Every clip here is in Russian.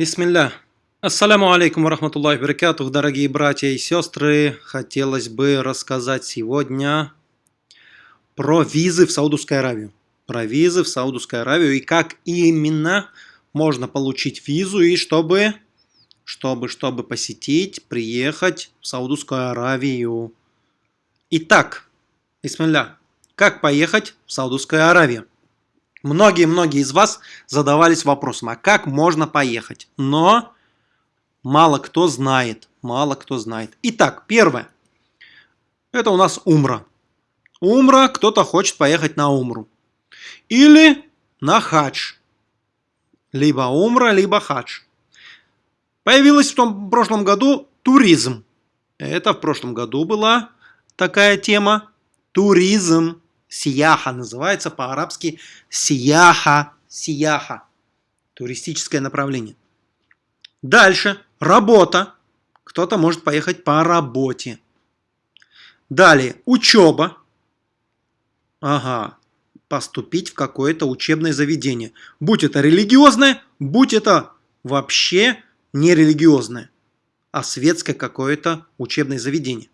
Бисмилля. Ассаляму алейкум варахматуллахи баракатух, дорогие братья и сестры. Хотелось бы рассказать сегодня про визы в Саудовскую Аравию. Про визы в Саудовскую Аравию и как именно можно получить визу и чтобы, чтобы, чтобы посетить, приехать в Саудовскую Аравию. Итак, бисмилля, как поехать в Саудовскую Аравию? Многие-многие из вас задавались вопросом, а как можно поехать? Но мало кто знает, мало кто знает. Итак, первое. Это у нас Умра. Умра, кто-то хочет поехать на Умру. Или на Хадж. Либо Умра, либо Хадж. Появилась в том прошлом году туризм. Это в прошлом году была такая тема. Туризм. Сияха называется по-арабски сияха, сияха. Туристическое направление. Дальше. Работа. Кто-то может поехать по работе. Далее. Учеба. Ага. Поступить в какое-то учебное заведение. Будь это религиозное, будь это вообще не религиозное, а светское какое-то учебное заведение.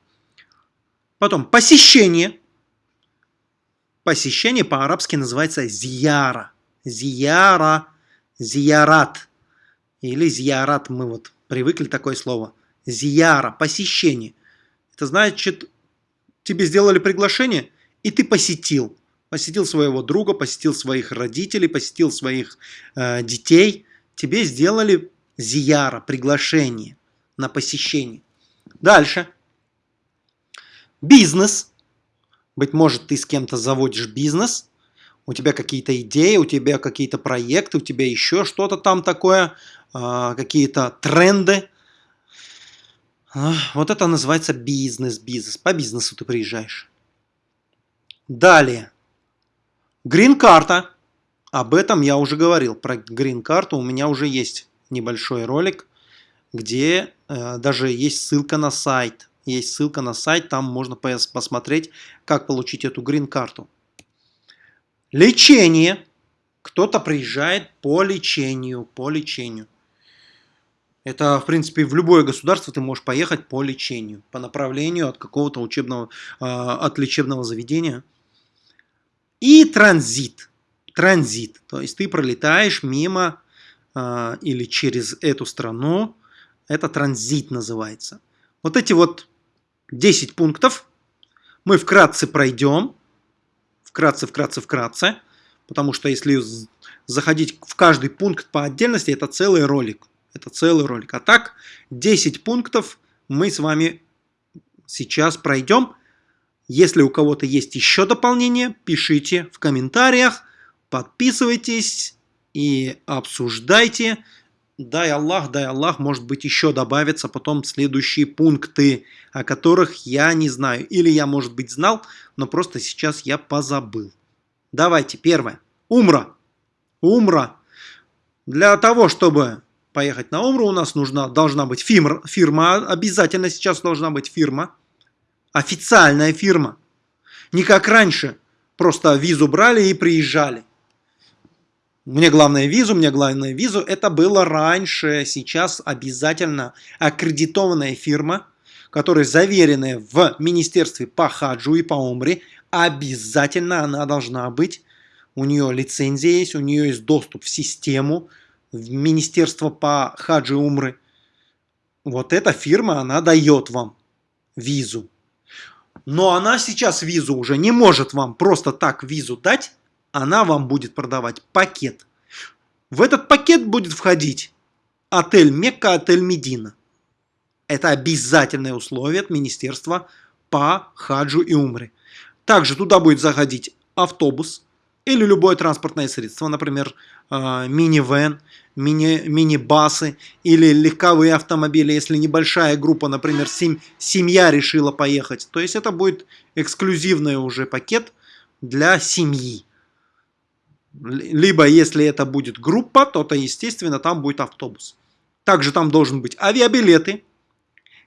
Потом посещение. Посещение по-арабски называется зияра. Зияра, зиярат. Или зиярат, мы вот привыкли такое слово. Зияра, посещение. Это значит, тебе сделали приглашение, и ты посетил. Посетил своего друга, посетил своих родителей, посетил своих э, детей. Тебе сделали зияра, приглашение на посещение. Дальше. Бизнес. Быть может, ты с кем-то заводишь бизнес, у тебя какие-то идеи, у тебя какие-то проекты, у тебя еще что-то там такое, а, какие-то тренды. Вот это называется бизнес, бизнес. По бизнесу ты приезжаешь. Далее. Грин-карта. Об этом я уже говорил. Про грин-карту у меня уже есть небольшой ролик, где э, даже есть ссылка на сайт есть ссылка на сайт, там можно посмотреть, как получить эту грин-карту. Лечение. Кто-то приезжает по лечению, по лечению. Это, в принципе, в любое государство ты можешь поехать по лечению, по направлению от какого-то учебного, а, от лечебного заведения. И транзит. Транзит. То есть ты пролетаешь мимо а, или через эту страну. Это транзит называется. Вот эти вот 10 пунктов. Мы вкратце пройдем. Вкратце, вкратце, вкратце. Потому что если заходить в каждый пункт по отдельности, это целый ролик. Это целый ролик. А так, 10 пунктов мы с вами сейчас пройдем. Если у кого-то есть еще дополнение, пишите в комментариях, подписывайтесь и обсуждайте. Дай Аллах, дай Аллах, может быть еще добавятся потом следующие пункты, о которых я не знаю. Или я, может быть, знал, но просто сейчас я позабыл. Давайте, первое. Умра. Умра. Для того, чтобы поехать на Умру, у нас нужна, должна быть фирма, фирма. Обязательно сейчас должна быть фирма. Официальная фирма. Не как раньше. Просто визу брали и приезжали. Мне главное визу, мне главное визу. Это было раньше, сейчас обязательно аккредитованная фирма, которая заверенная в Министерстве по хаджу и по умре. Обязательно она должна быть. У нее лицензия есть, у нее есть доступ в систему, в Министерство по хаджу и умры. Вот эта фирма, она дает вам визу. Но она сейчас визу уже не может вам просто так визу дать, она вам будет продавать пакет. В этот пакет будет входить отель Мекка, отель Медина. Это обязательное условие от министерства по хаджу и умре. Также туда будет заходить автобус или любое транспортное средство, например, э, мини-вен, мини-басы или легковые автомобили, если небольшая группа, например, сем семья решила поехать. То есть это будет эксклюзивный уже пакет для семьи. Либо, если это будет группа, то, то, естественно, там будет автобус. Также там должен быть авиабилеты.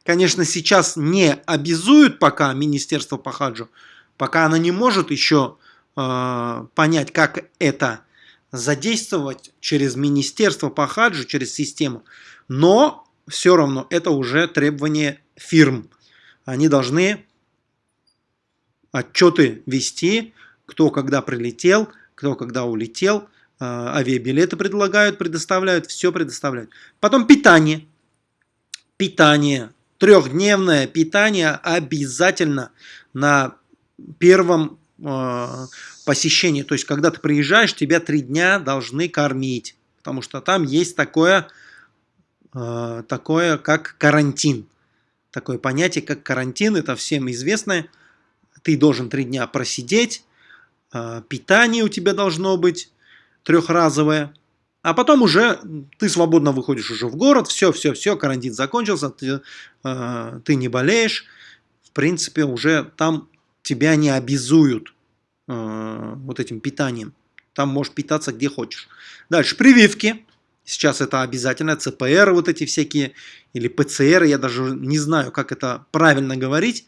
Конечно, сейчас не обязуют пока Министерство по хаджу, пока она не может еще э, понять, как это задействовать через министерство по хаджу, через систему. Но все равно это уже требование фирм. Они должны отчеты вести, кто когда прилетел, кто когда улетел, а, авиабилеты предлагают, предоставляют, все предоставляют. Потом питание. Питание. Трехдневное питание обязательно на первом э, посещении. То есть, когда ты приезжаешь, тебя три дня должны кормить. Потому что там есть такое, э, такое как карантин. Такое понятие, как карантин, это всем известное. Ты должен три дня просидеть, э, питание у тебя должно быть трехразовое. А потом уже ты свободно выходишь уже в город, все, все, все, карантин закончился, ты, э, ты не болеешь. В принципе, уже там тебя не обязуют э, вот этим питанием. Там можешь питаться где хочешь. Дальше, прививки. Сейчас это обязательно, ЦПР вот эти всякие, или ПЦР, я даже не знаю, как это правильно говорить.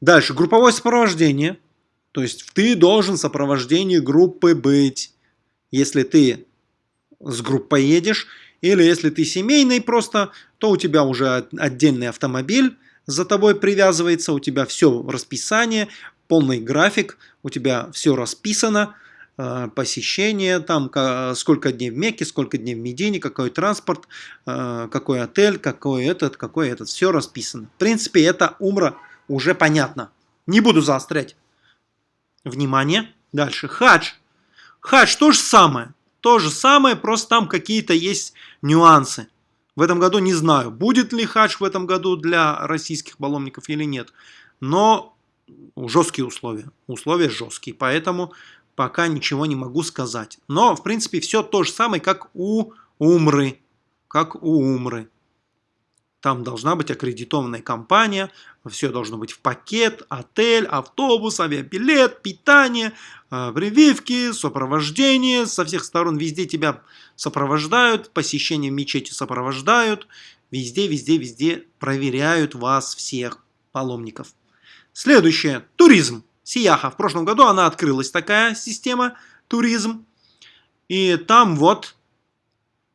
Дальше, групповое сопровождение. То есть ты должен в сопровождении группы быть. Если ты с группой едешь, или если ты семейный просто, то у тебя уже отдельный автомобиль за тобой привязывается, у тебя все расписание, полный график, у тебя все расписано, э, посещение, там сколько дней в Мекке, сколько дней в Медине, какой транспорт, э, какой отель, какой этот, какой этот, все расписано. В принципе, это умра уже понятно. Не буду заострять. Внимание. Дальше. Хадж. Хадж то же самое. То же самое, просто там какие-то есть нюансы. В этом году не знаю, будет ли хадж в этом году для российских паломников или нет. Но жесткие условия. Условия жесткие, поэтому пока ничего не могу сказать. Но, в принципе, все то же самое, как у Умры. Как у Умры. Там должна быть аккредитованная компания, все должно быть в пакет, отель, автобус, авиабилет, питание, э, прививки, сопровождение. Со всех сторон везде тебя сопровождают, посещение мечети сопровождают. Везде, везде, везде проверяют вас всех паломников. Следующее. Туризм. Сияха. В прошлом году она открылась, такая система туризм. И там вот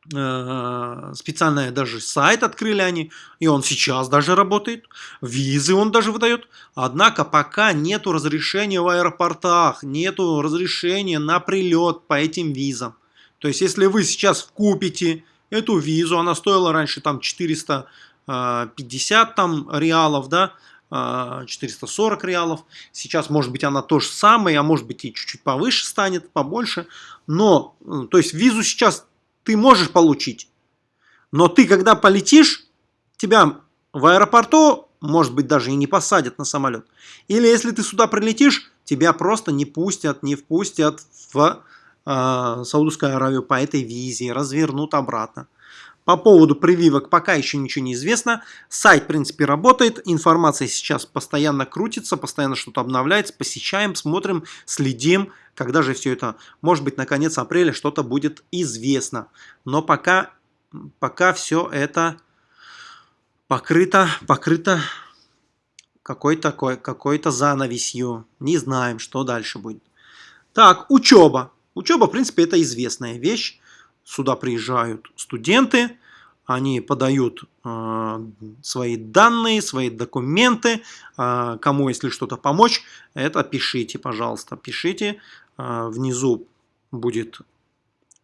специальный даже сайт открыли они, и он сейчас даже работает, визы он даже выдает, однако пока нету разрешения в аэропортах, нету разрешения на прилет по этим визам. То есть, если вы сейчас купите эту визу, она стоила раньше там 450 э, там реалов, да, 440 э, реалов. Сейчас, может быть, она то же самое, а может быть и чуть-чуть повыше станет, побольше. Но, то есть, визу сейчас ты можешь получить. Но ты, когда полетишь, тебя в аэропорту, может быть, даже и не посадят на самолет. Или если ты сюда прилетишь, тебя просто не пустят, не впустят в э, Саудовскую Аравию по этой визе, развернут обратно. По поводу прививок пока еще ничего не известно. Сайт, в принципе, работает. Информация сейчас постоянно крутится, постоянно что-то обновляется. Посещаем, смотрим, следим. Когда же все это, может быть, на конец апреля что-то будет известно. Но пока, пока все это покрыто, покрыто какой-то какой, какой занавесью. Не знаем, что дальше будет. Так, учеба. Учеба, в принципе, это известная вещь. Сюда приезжают студенты, они подают э, свои данные, свои документы, э, кому, если что-то помочь, это пишите, пожалуйста, пишите. Э, внизу будет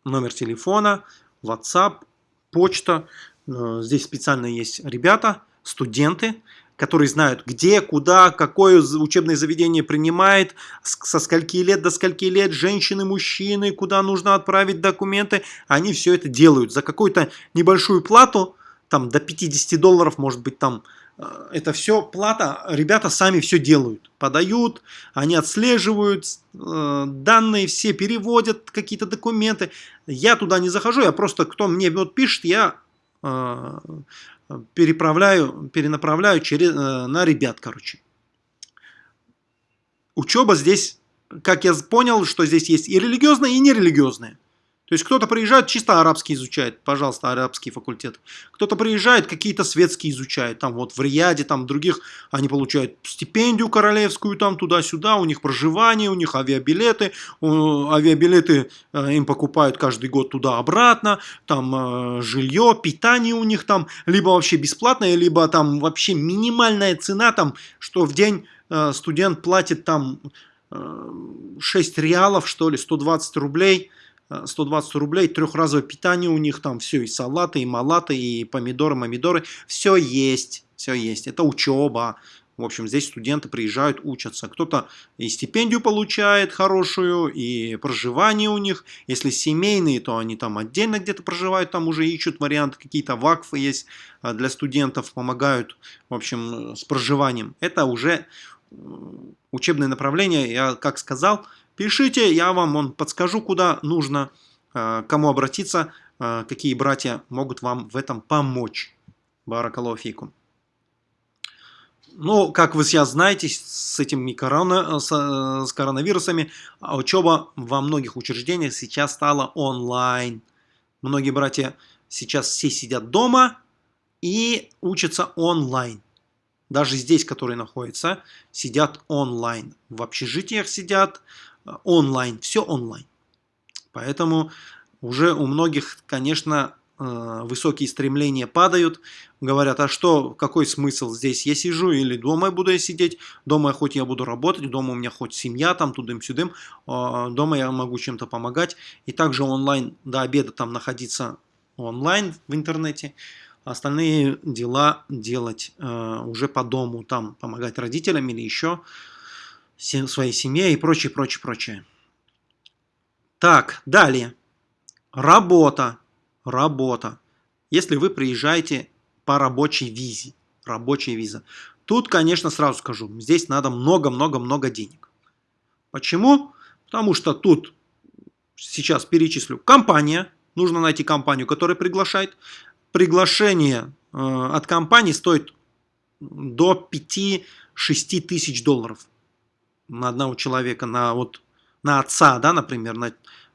номер телефона, WhatsApp, почта. Э, здесь специально есть ребята, студенты, которые знают, где, куда, какое учебное заведение принимает, со скольки лет до скольки лет, женщины, мужчины, куда нужно отправить документы. Они все это делают за какую-то небольшую плату, там до 50 долларов, может быть, там э, это все плата, ребята сами все делают, подают, они отслеживают э, данные, все переводят какие-то документы. Я туда не захожу, я просто, кто мне вот пишет, я э, переправляю, перенаправляю через, э, на ребят, короче. Учеба здесь, как я понял, что здесь есть и религиозная, и нерелигиозная. То есть кто-то приезжает, чисто арабский изучает, пожалуйста, арабский факультет. Кто-то приезжает, какие-то светские изучает, там вот в Рияде, там других, они получают стипендию королевскую, там туда-сюда, у них проживание, у них авиабилеты, авиабилеты э, им покупают каждый год туда-обратно, там э, жилье, питание у них там, либо вообще бесплатное, либо там вообще минимальная цена, там, что в день э, студент платит там 6 реалов, что ли, 120 рублей, 120 рублей, трехразовое питание у них там, все, и салаты, и малаты, и помидоры, помидоры, все есть, все есть, это учеба. В общем, здесь студенты приезжают, учатся. Кто-то и стипендию получает хорошую, и проживание у них. Если семейные, то они там отдельно где-то проживают, там уже ищут варианты, какие-то вакфы есть а, для студентов, помогают, в общем, с проживанием. Это уже учебное направление, я как сказал, Пишите, я вам он подскажу, куда нужно, э, кому обратиться, э, какие братья могут вам в этом помочь. Баракалофикум. Ну, как вы сейчас знаете, с этими корона, с, э, с коронавирусами учеба во многих учреждениях сейчас стала онлайн. Многие братья сейчас все сидят дома и учатся онлайн. Даже здесь, которые находятся, сидят онлайн. В общежитиях сидят, онлайн, все онлайн. Поэтому уже у многих, конечно, э, высокие стремления падают, говорят, а что, какой смысл здесь, я сижу или дома буду я сидеть, дома хоть я буду работать, дома у меня хоть семья, там тудым-сюдым, а, дома я могу чем-то помогать, и также онлайн до обеда там находиться онлайн в интернете, остальные дела делать э, уже по дому, там помогать родителям или еще, своей семье и прочее, прочее, прочее. Так, далее. Работа. Работа. Если вы приезжаете по рабочей визе. Рабочая виза. Тут, конечно, сразу скажу, здесь надо много-много-много денег. Почему? Потому что тут, сейчас перечислю, компания. Нужно найти компанию, которая приглашает. Приглашение э, от компании стоит до 5-6 тысяч долларов на одного человека, на, вот, на отца, да, например, на,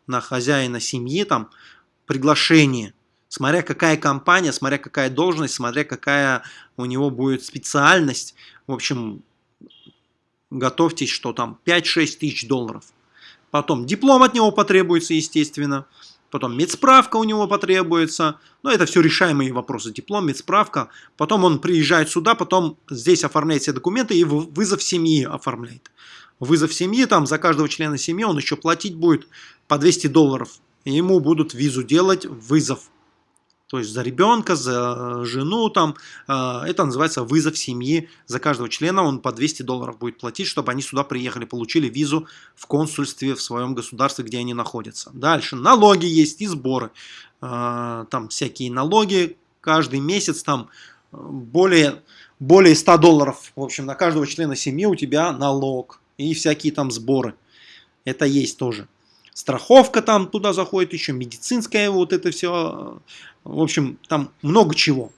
на хозяина семьи, там, приглашение, смотря какая компания, смотря какая должность, смотря какая у него будет специальность, в общем, готовьтесь, что там 5-6 тысяч долларов. Потом диплом от него потребуется, естественно. Потом медсправка у него потребуется. Но это все решаемые вопросы. Диплом, медсправка. Потом он приезжает сюда, потом здесь оформляет все документы и вызов семьи оформляет вызов семьи, там за каждого члена семьи он еще платить будет по 200 долларов. И ему будут визу делать вызов. То есть за ребенка, за жену, там, э, это называется вызов семьи. За каждого члена он по 200 долларов будет платить, чтобы они сюда приехали, получили визу в консульстве в своем государстве, где они находятся. Дальше налоги есть и сборы. Э, там всякие налоги каждый месяц, там более, более 100 долларов. В общем, на каждого члена семьи у тебя налог и всякие там сборы. Это есть тоже. Страховка там туда заходит, еще медицинская, вот это все. В общем, там много чего.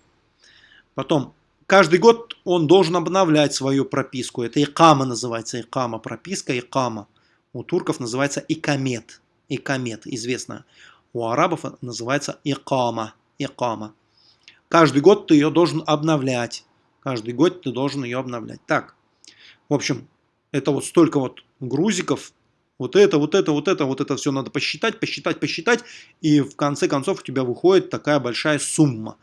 Потом, каждый год он должен обновлять свою прописку. Это икама называется, икама, прописка икама. У турков называется икамет. Икамет, известно. У арабов называется икама. Икама. Каждый год ты ее должен обновлять. Каждый год ты должен ее обновлять. Так, в общем, это вот столько вот грузиков, вот это, вот это, вот это, вот это все надо посчитать, посчитать, посчитать, и в конце концов у тебя выходит такая большая сумма.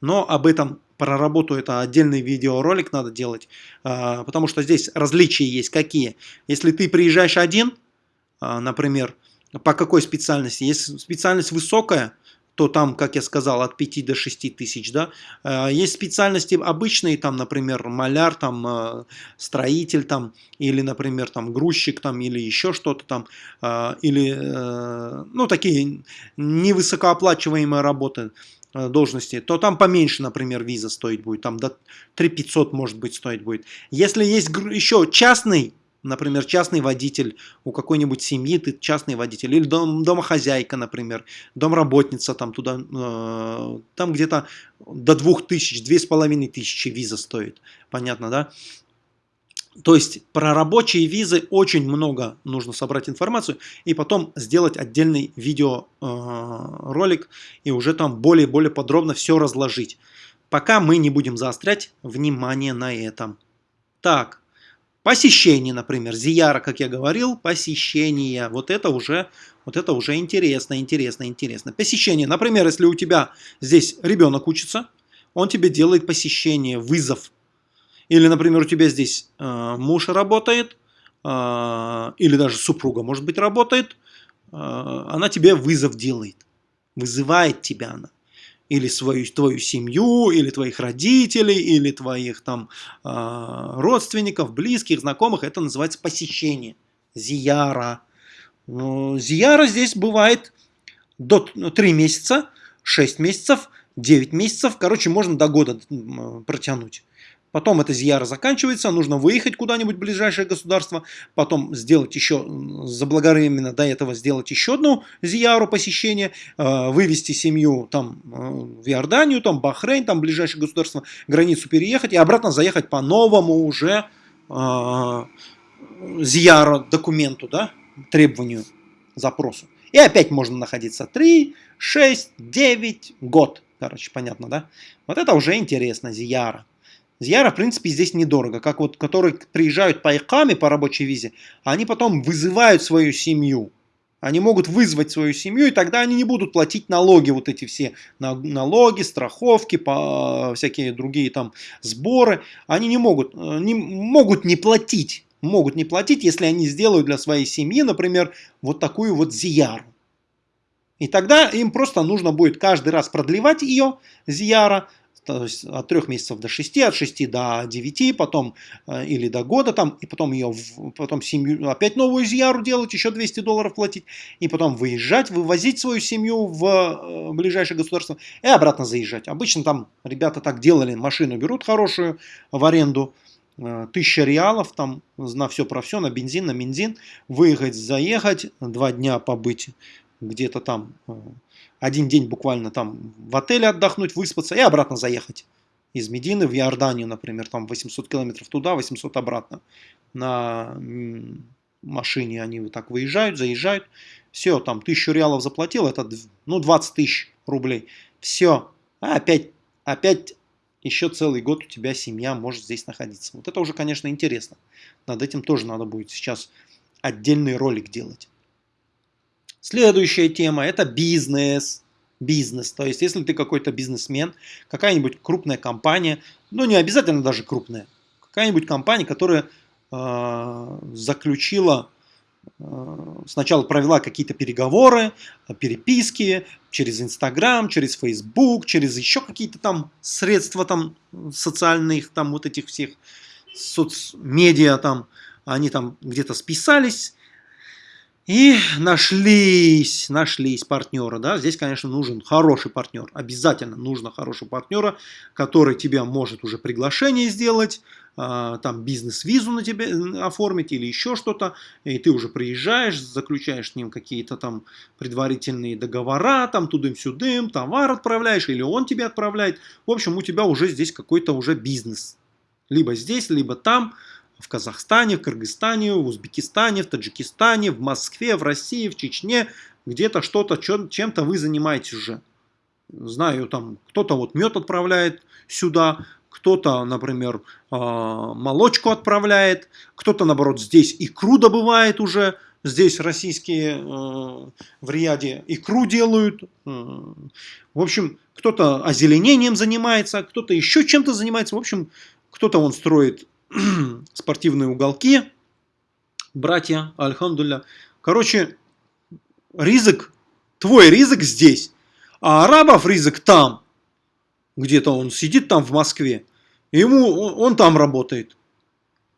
Но об этом про работу это отдельный видеоролик надо делать, а, потому что здесь различия есть какие. Если ты приезжаешь один, а, например, по какой специальности? Если специальность высокая, то там, как я сказал, от 5 до 6 тысяч, да. Э, есть специальности обычные, там, например, маляр, там, э, строитель, там, или, например, там, грузчик, там, или еще что-то там, э, или, ну, такие невысокооплачиваемые работы, должности, то там поменьше, например, виза стоить будет, там до 3 500, может быть, стоить будет. Если есть еще частный например, частный водитель у какой-нибудь семьи, ты частный водитель, или дом, домохозяйка, например, домработница, там туда, э, там где-то до двух тысяч, две с половиной тысячи виза стоит, понятно, да? То есть про рабочие визы очень много нужно собрать информацию и потом сделать отдельный видеоролик э, и уже там более-более подробно все разложить. Пока мы не будем заострять внимание на этом. Так, посещение, например, Зияра, как я говорил, посещение. Вот это уже, вот это уже интересно, интересно, интересно. Посещение, например, если у тебя здесь ребенок учится, он тебе делает посещение, вызов или, например, у тебя здесь э, муж работает, э, или даже супруга, может быть, работает, э, она тебе вызов делает, вызывает тебя она. Или свою, твою семью, или твоих родителей, или твоих там э, родственников, близких, знакомых. Это называется посещение. Зияра. Ну, зияра здесь бывает до 3 месяца, 6 месяцев, 9 месяцев. Короче, можно до года протянуть. Потом эта зияра заканчивается, нужно выехать куда-нибудь в ближайшее государство, потом сделать еще, заблаговременно до этого сделать еще одну зияру посещения, э, вывести семью там э, в Иорданию, там Бахрейн, там ближайшее государство, границу переехать и обратно заехать по новому уже э, документу, да, требованию, запросу. И опять можно находиться 3, 6, 9, год. Короче, понятно, да? Вот это уже интересно, зияра. Зияра, в принципе, здесь недорого. Как вот, которые приезжают по икаме, по рабочей визе, они потом вызывают свою семью. Они могут вызвать свою семью, и тогда они не будут платить налоги, вот эти все налоги, страховки, по, всякие другие там сборы. Они не могут, э, не, могут не платить, могут не платить, если они сделают для своей семьи, например, вот такую вот зияру. И тогда им просто нужно будет каждый раз продлевать ее, зияра, то есть от 3 месяцев до 6, от 6 до 9, потом э, или до года там, и потом ее, потом семью, опять новую зияру делать, еще 200 долларов платить, и потом выезжать, вывозить свою семью в э, ближайшее государство и обратно заезжать. Обычно там ребята так делали, машину берут хорошую в аренду, э, тысяча реалов там на все про все, на бензин, на бензин, выехать, заехать, два дня побыть где-то там один день буквально там в отеле отдохнуть, выспаться и обратно заехать. Из Медины в Иорданию, например, там 800 километров туда, 800 обратно. На машине они вот так выезжают, заезжают. Все, там тысячу реалов заплатил, это ну 20 тысяч рублей. Все, а опять, опять еще целый год у тебя семья может здесь находиться. Вот это уже, конечно, интересно. Над этим тоже надо будет сейчас отдельный ролик делать. Следующая тема – это бизнес. Бизнес. То есть, если ты какой-то бизнесмен, какая-нибудь крупная компания, ну не обязательно даже крупная, какая-нибудь компания, которая э, заключила, э, сначала провела какие-то переговоры, переписки через Инстаграм, через Фейсбук, через еще какие-то там средства там социальных, там вот этих всех соцмедиа там, они там где-то списались, и нашлись, нашлись партнеры, да, здесь, конечно, нужен хороший партнер, обязательно нужно хорошего партнера, который тебя может уже приглашение сделать, а, там бизнес-визу на тебе оформить или еще что-то, и ты уже приезжаешь, заключаешь с ним какие-то там предварительные договора, там тудым-сюдым, товар отправляешь, или он тебе отправляет, в общем, у тебя уже здесь какой-то уже бизнес, либо здесь, либо там, в Казахстане, в Кыргызстане, в Узбекистане, в Таджикистане, в Москве, в России, в Чечне, где-то что-то, чем-то вы занимаетесь уже. Знаю, там кто-то вот мед отправляет сюда, кто-то, например, а, молочку отправляет, кто-то, наоборот, здесь икру добывает уже, здесь российские э, в Рияде икру делают. В общем, кто-то озеленением занимается, кто-то еще чем-то занимается. В общем, кто-то он строит спортивные уголки, братья, альхамдулля. Короче, ризык, твой ризык здесь, а арабов ризык там. Где-то он сидит там в Москве, ему, он, он там работает.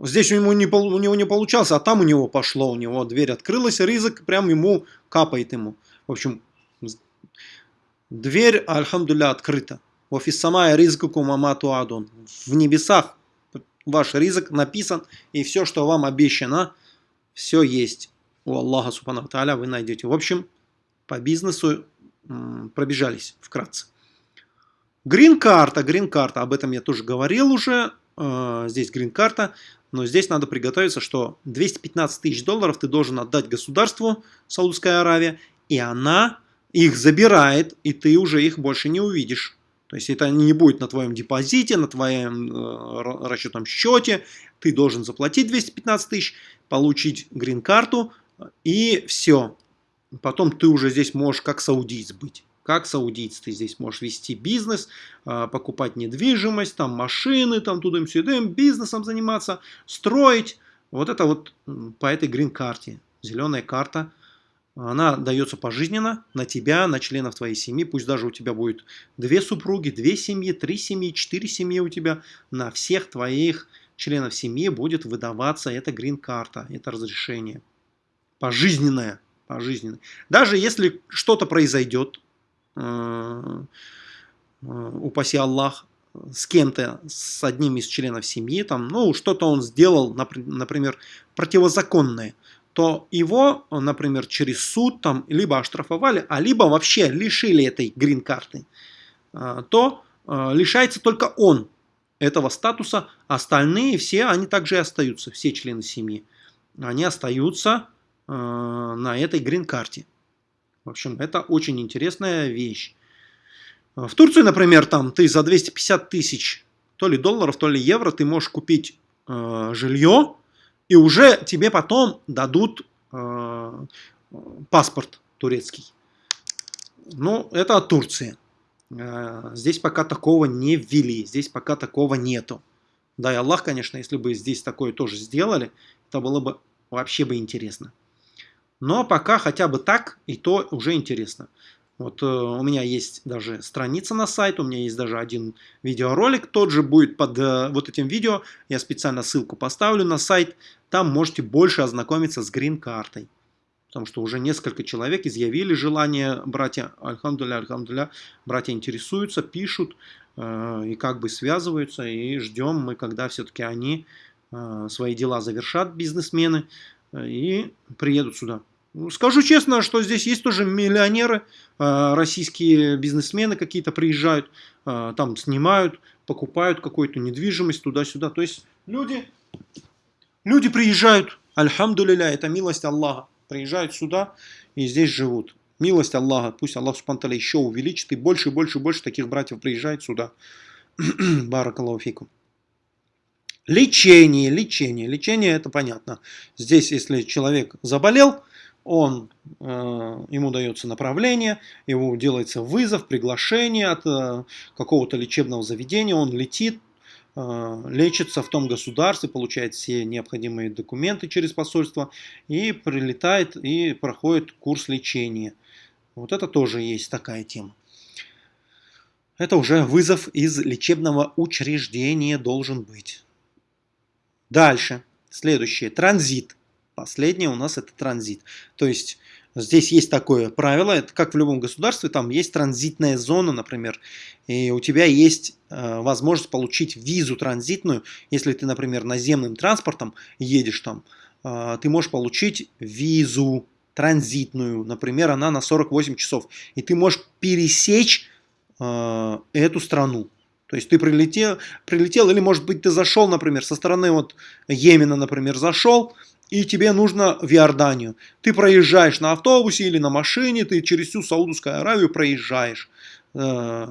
Здесь у него, не, у него не получалось, а там у него пошло, у него дверь открылась, ризык прям ему капает ему. В общем, дверь, альхамдулля, открыта. Офис самая ризкуку мамату адон. В небесах ваш ризык написан, и все, что вам обещано, все есть у Аллаха Субхану Тааля вы найдете. В общем, по бизнесу пробежались вкратце. Грин-карта, грин-карта, об этом я тоже говорил уже. э, здесь грин-карта, но здесь надо приготовиться, что 215 тысяч долларов ты должен отдать государству Саудовская Аравия, и она их забирает, и ты уже их больше не увидишь. То есть это не будет на твоем депозите, на твоем э, расчетном счете. Ты должен заплатить 215 тысяч, получить грин-карту, и все. Потом ты уже здесь можешь как саудиец быть. Как саудиец ты здесь можешь вести бизнес, а, покупать недвижимость, там машины, там тудым-сюдым, бизнесом заниматься, строить. Вот это вот по этой грин-карте. Зеленая карта. Она дается пожизненно на тебя, на членов твоей семьи. Пусть даже у тебя будет две супруги, две семьи, три семьи, четыре семьи у тебя. На всех твоих членов семьи будет выдаваться эта грин-карта, это разрешение. Пожизненное. Пожизненное. Даже если что-то произойдет, Э, э, упаси Аллах, с кем-то, с одним из членов семьи, там, ну, что-то он сделал, например, противозаконное, то его, например, через суд там либо оштрафовали, а либо вообще лишили этой грин-карты, э, то лишается только он этого статуса, остальные все, они также и остаются, все члены семьи, они остаются на этой грин-карте. В общем, это очень интересная вещь. В Турции, например, там ты за 250 тысяч то ли долларов, то ли евро ты можешь купить жилье, и уже тебе потом дадут э, паспорт турецкий. Ну, это от Турции. Э, здесь пока такого не ввели, здесь пока такого нету. Да и Аллах, конечно, если бы здесь такое тоже сделали, это было бы вообще бы интересно. Но пока хотя бы так, и то уже интересно. Вот э, у меня есть даже страница на сайт, у меня есть даже один видеоролик, тот же будет под э, вот этим видео, я специально ссылку поставлю на сайт, там можете больше ознакомиться с грин-картой. Потому что уже несколько человек изъявили желание, братья, альхамдуля, альхамдуля, братья интересуются, пишут э, и как бы связываются, и ждем мы, когда все-таки они э, свои дела завершат, бизнесмены, и приедут сюда. Ну, скажу честно, что здесь есть тоже миллионеры, а, российские бизнесмены какие-то приезжают, а, там снимают, покупают какую-то недвижимость туда-сюда. То есть люди, люди приезжают, альхамдулиля, это милость Аллаха, приезжают сюда и здесь живут. Милость Аллаха, пусть Аллах Субтитры еще увеличит, и больше, больше, больше таких братьев приезжает сюда. Баракаллаху Лечение, лечение. Лечение это понятно. Здесь, если человек заболел, он, э, ему дается направление, ему делается вызов, приглашение от э, какого-то лечебного заведения, он летит, э, лечится в том государстве, получает все необходимые документы через посольство и прилетает и проходит курс лечения. Вот это тоже есть такая тема. Это уже вызов из лечебного учреждения должен быть. Дальше. Следующее. Транзит. Последнее у нас это транзит. То есть здесь есть такое правило, это как в любом государстве, там есть транзитная зона, например, и у тебя есть э, возможность получить визу транзитную, если ты, например, наземным транспортом едешь там, э, ты можешь получить визу транзитную, например, она на 48 часов, и ты можешь пересечь э, эту страну. То есть ты прилетел, прилетел, или может быть ты зашел, например, со стороны вот Йемена, например, зашел, и тебе нужно в Иорданию. Ты проезжаешь на автобусе или на машине, ты через всю Саудовскую Аравию проезжаешь. Э,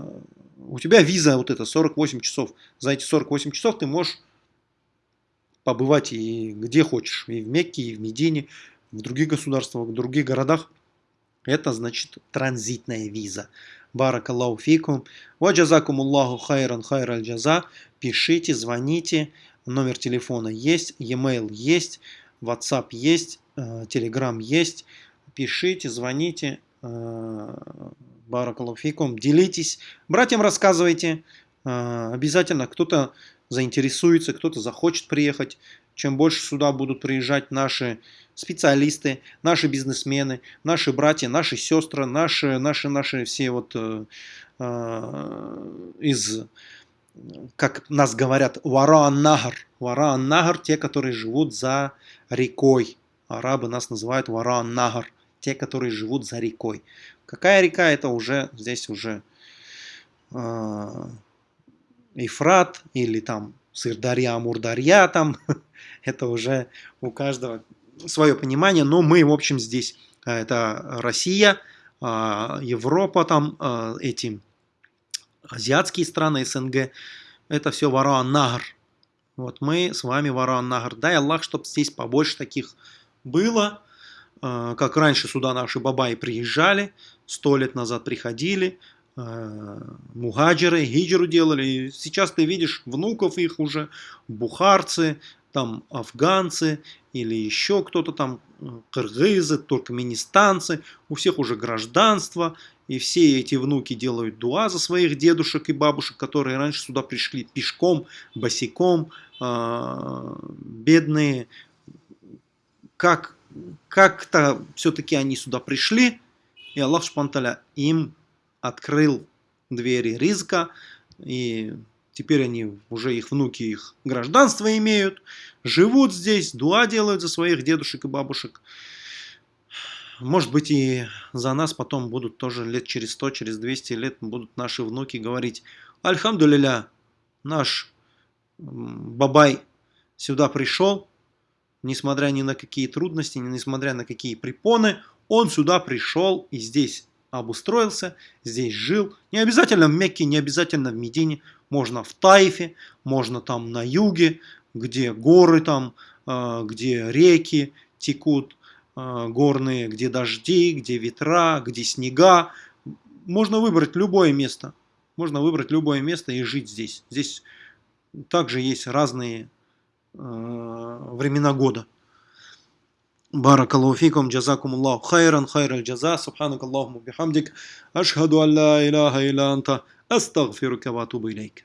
у тебя виза вот эта 48 часов. За эти 48 часов ты можешь побывать и где хочешь. И в Мекке, и в Медине, в других государствах, в других городах. Это значит транзитная виза. Баракаллаху фикум. Ваджазакум Аллаху хайран хайраль джаза. Пишите, звоните. Номер телефона есть, e-mail есть. WhatsApp есть, э, Telegram есть. Пишите, звоните. Э, Баракалуфикум. Делитесь. Братьям рассказывайте. Э, обязательно кто-то заинтересуется, кто-то захочет приехать. Чем больше сюда будут приезжать наши специалисты, наши бизнесмены, наши братья, наши сестры, наши, наши, наши все вот э, из как нас говорят, Вараан-Нагар. Вараан-Нагар – те, которые живут за рекой. Арабы нас называют Вараан-Нагар – те, которые живут за рекой. Какая река? Это уже здесь уже э, или там Сырдарья, Мурдарья там, это уже у каждого свое понимание, но мы, в общем, здесь, это Россия, Европа, там эти азиатские страны СНГ, это все Варуан Нагр. Вот мы с вами Варуан Нагр. Дай Аллах, чтобы здесь побольше таких было. А, как раньше сюда наши бабаи приезжали, сто лет назад приходили, а, мухаджиры, хиджру делали. И сейчас ты видишь внуков их уже, бухарцы, там афганцы или еще кто-то там, кыргызы, туркменистанцы, у всех уже гражданство, и все эти внуки делают дуа за своих дедушек и бабушек, которые раньше сюда пришли пешком, босиком, а, бедные. Как, как-то все-таки они сюда пришли, и Аллах Шпанталя им открыл двери риска, и теперь они, уже их внуки, их гражданство имеют, живут здесь, дуа делают за своих дедушек и бабушек. Может быть и за нас потом будут тоже лет через 100, через 200 лет будут наши внуки говорить Альхамдулиля, наш Бабай сюда пришел, несмотря ни на какие трудности, несмотря на какие препоны, он сюда пришел и здесь обустроился, здесь жил. Не обязательно в Мекке, не обязательно в Медине, можно в Тайфе, можно там на юге, где горы там, а, где реки текут, горные, где дожди, где ветра, где снега. Можно выбрать любое место. Можно выбрать любое место и жить здесь. Здесь также есть разные э, времена года. بارك الله فيكم جزاكم الله خيرا خير الجزاء سبحانك اللهم وبحمدك أشهد أن لا إله إلا أنت أستغفرك وأتوب إليك